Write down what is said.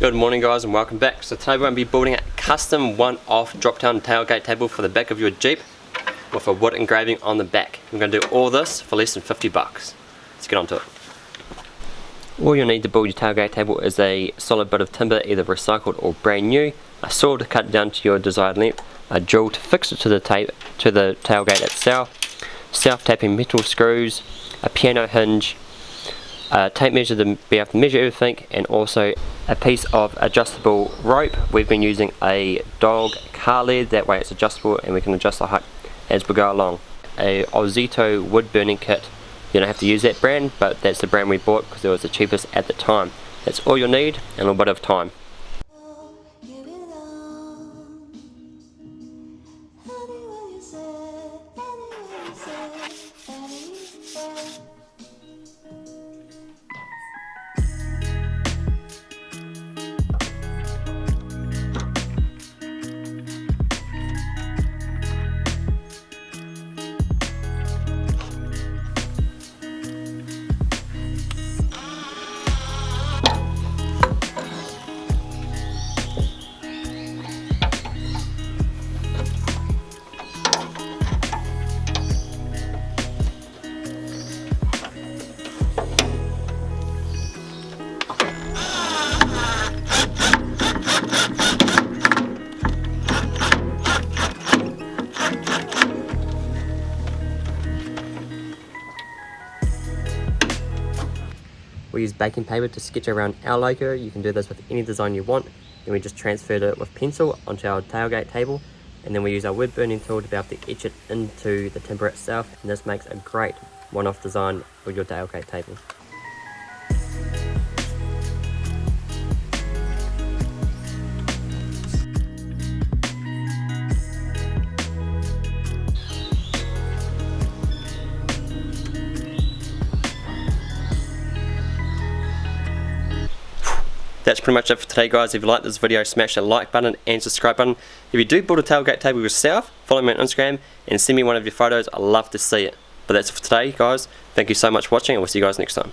Good morning guys and welcome back. So today we're going to be building a custom one-off drop-down tailgate table for the back of your Jeep with a wood engraving on the back. We're going to do all this for less than 50 bucks. Let's get on to it. All you'll need to build your tailgate table is a solid bit of timber, either recycled or brand new, a saw to cut down to your desired length, a drill to fix it to the tape to the tailgate itself, self-tapping metal screws, a piano hinge, a tape measure to be able to measure everything, and also a piece of adjustable rope. We've been using a dog car lead, that way it's adjustable and we can adjust the height as we go along. A Ozito wood burning kit, you don't have to use that brand, but that's the brand we bought because it was the cheapest at the time. That's all you'll need and a little bit of time. We use baking paper to sketch around our logo. You can do this with any design you want. Then we just transferred it with pencil onto our tailgate table. And then we use our wood burning tool to be able to etch it into the timber itself. And this makes a great one-off design for your tailgate table. That's pretty much it for today guys. If you like this video, smash the like button and subscribe button. If you do build a tailgate table yourself, follow me on Instagram and send me one of your photos. i love to see it. But that's it for today guys. Thank you so much for watching and we'll see you guys next time.